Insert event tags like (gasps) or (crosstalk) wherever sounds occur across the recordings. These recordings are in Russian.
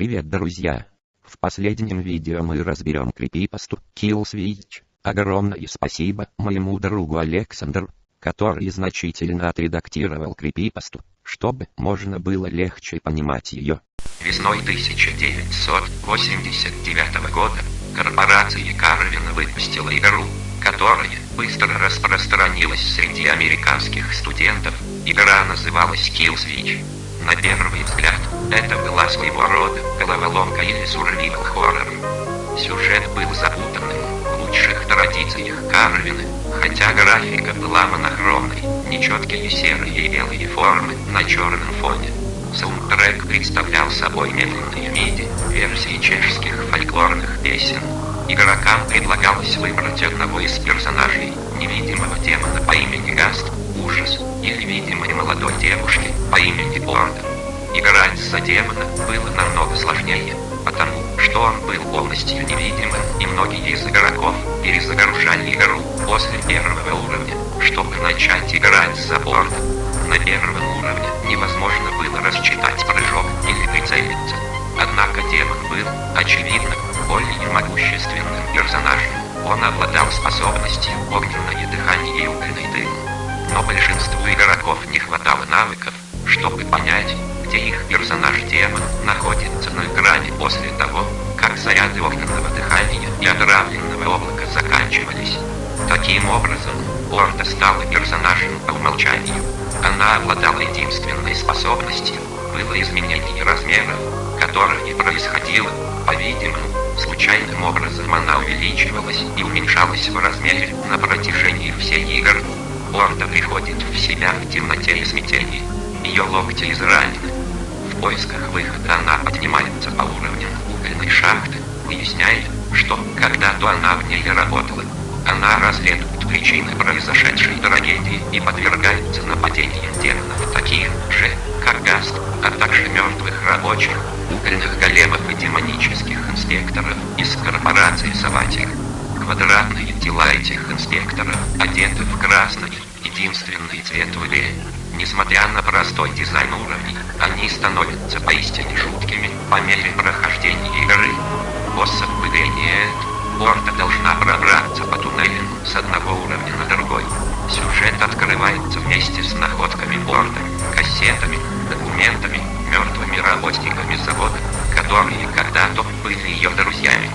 Привет, друзья! В последнем видео мы разберем крипипасту Killswitch. Огромное спасибо моему другу Александру, который значительно отредактировал крипипасту, чтобы можно было легче понимать ее. Весной 1989 года корпорация Карвин выпустила игру, которая быстро распространилась среди американских студентов. Игра называлась Killswitch. На первый взгляд, это была своего рода головоломка или survival хоррор. Сюжет был запутанным, в лучших традициях Карвины, хотя графика была монохромной, нечеткие серые и белые формы на черном фоне. Саундтрек представлял собой медленные миди, версии чешских фольклорных песен. Игрокам предлагалось выбрать одного из персонажей, невидимого демона по имени Гаст, ужас, или видимой молодой девушки по имени Борда. Играть за демона было намного сложнее, потому что он был полностью невидимым, и многие из игроков перезагружали игру после первого уровня, чтобы начать играть за борт. На первом уровне невозможно было рассчитать прыжок или прицелиться. Однако демон был, очевидно, более могущественным персонажем. Он обладал способностью огненное дыхание и. Но большинству игроков не хватало навыков, чтобы понять, где их персонаж-демон находится на экране после того, как заряды огненного дыхания и отравленного облака заканчивались. Таким образом, Орда стала персонажем по умолчанию. Она обладала единственной способностью, было изменение размеров, которое происходило, по-видимому, случайным образом она увеличивалась и уменьшалась в размере на протяжении всей игры. Орда приходит в себя в темноте и смятении. Ее локти изранены. В поисках выхода она поднимается по уровням угольной шахты, выясняет, что когда-то она в ней работала. Она расследует причины произошедшей трагедии и подвергается нападениям демонов таких же, как Гаст, а также мертвых рабочих, угольных големов и демонических инспекторов Инспекторов одеты в красный, единственный цвет в игре. Несмотря на простой дизайн уровней, они становятся поистине жуткими по мере прохождения игры. Боссов в игре нет. Орда должна пробраться по туннелям с одного уровня на другой. Сюжет открывается вместе с находками Орда, кассетами, документами, мертвыми работниками завода, которые когда-то были ее друзьями.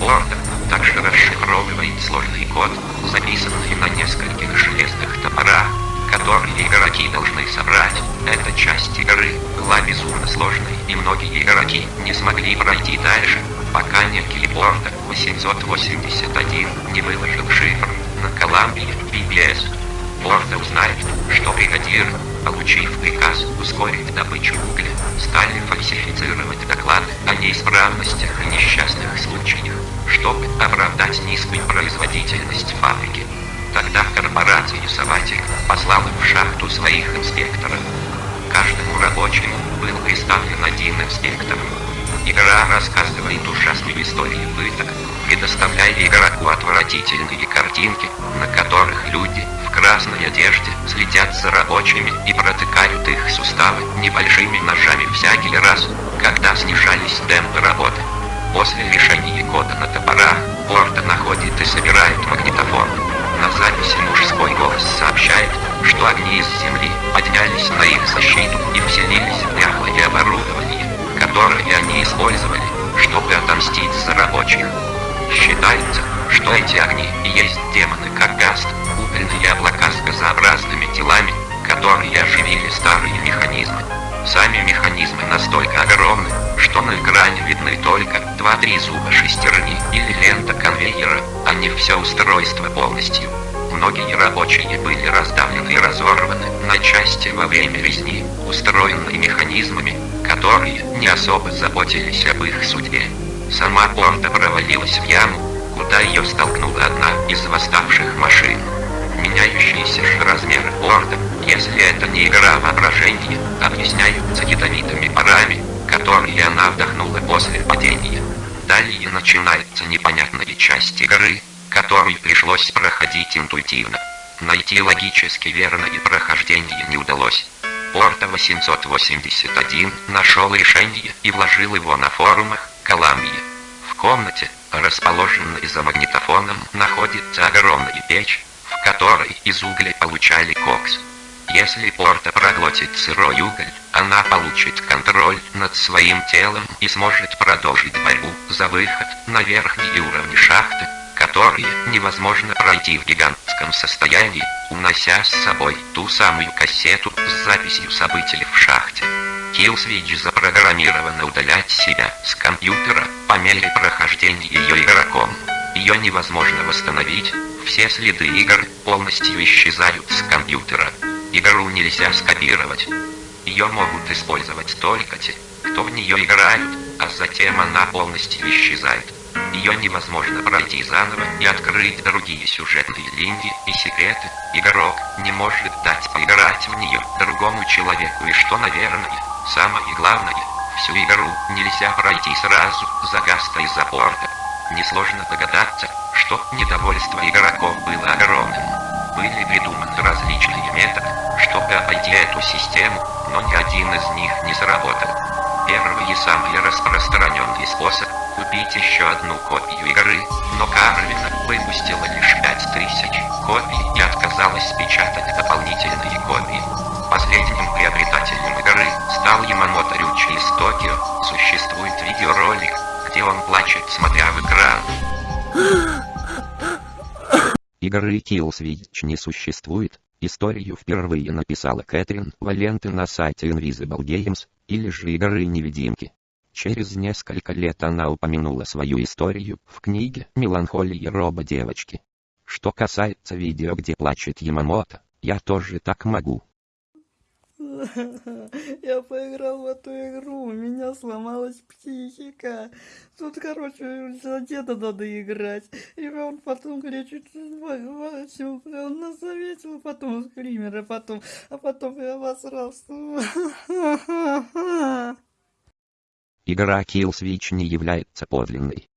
Орда также расшифровывает сложный код, записанный на нескольких железных топорах, которые игроки должны собрать. Эта часть игры была безумно сложной, и многие игроки не смогли пройти дальше, пока некий Борда 881 не выложил шифр на Columbia PBS. Борда узнает, что бригадиры, получив приказ ускорить добычу угля, стали фальсифицировать доклады о неисправностях и несчастных случаях, чтобы оправдать низкую производительность фабрики. Тогда корпорация Саватик послала в шахту своих инспекторов. Каждому рабочему был представлен один инспектор. Игра рассказывает ужасные истории пыток, предоставляя игроку отвратительные картинки, на которых люди в красной одежде следят за рабочими и протыкают их суставы небольшими ножами всякий раз, когда снижались темпы работы. После решения кода на топорах, Орда находит и собирает магнитофон. На записи мужской Сами механизмы настолько огромны, что на экране видны только 2-3 зуба шестерни или лента конвейера, а не все устройство полностью. Многие рабочие были раздавлены и разорваны на части во время резни, устроенной механизмами, которые не особо заботились об их судьбе. Сама Борда провалилась в яму, куда ее столкнула одна из восставших машин. Меняющиеся же размеры Борда, если это не игра воображения, объясняются ядовитыми парами, которые она вдохнула после падения. Далее начинается непонятная часть игры, которую пришлось проходить интуитивно. Найти логически верное прохождение не удалось. Порта 881 нашел решение и вложил его на форумах Колумбии. В комнате, расположенной за магнитофоном, находится огромная печь, в которой из угля получали кокс. Если Порта проглотит сырой уголь, она получит контроль над своим телом и сможет продолжить борьбу за выход на верхние уровни шахты, которые невозможно пройти в гигантском состоянии, унося с собой ту самую кассету с записью событий в шахте. Killswitch запрограммирована удалять себя с компьютера по мере прохождения ее игроком. Ее невозможно восстановить, все следы игр полностью исчезают с компьютера. Игру нельзя скопировать. Ее могут использовать только те, кто в нее играют, а затем она полностью исчезает. Ее невозможно пройти заново и открыть другие сюжетные линии и секреты. Игрок не может дать поиграть в нее другому человеку и что, наверное, самое главное, всю игру нельзя пройти сразу за гаста из-за порта. Несложно догадаться, что недовольство игроков было огромным. Были придуманы различные методы, эту систему, но ни один из них не сработал. Первый и самый распространенный способ – купить еще одну копию игры, но Карвина выпустила лишь 5000 копий и отказалась печатать дополнительные копии. Последним приобретателем игры стал Ямамото Рючи из Токио. Существует видеоролик, где он плачет, смотря в экран. (gasps) Игры Killswitch не существует. Историю впервые написала Кэтрин Валенты на сайте Invisible Games, или же игры невидимки. Через несколько лет она упомянула свою историю в книге «Меланхолия роба девочки». Что касается видео, где плачет Ямамото, я тоже так могу. (laughs) Я поиграл в эту игру, у меня сломалась психика. Тут, короче, за деда надо играть. И он потом кричит, он нас заметил, потом скример, а потом, а потом я обосрался. (laughs) Игра Killswitch не является подлинной.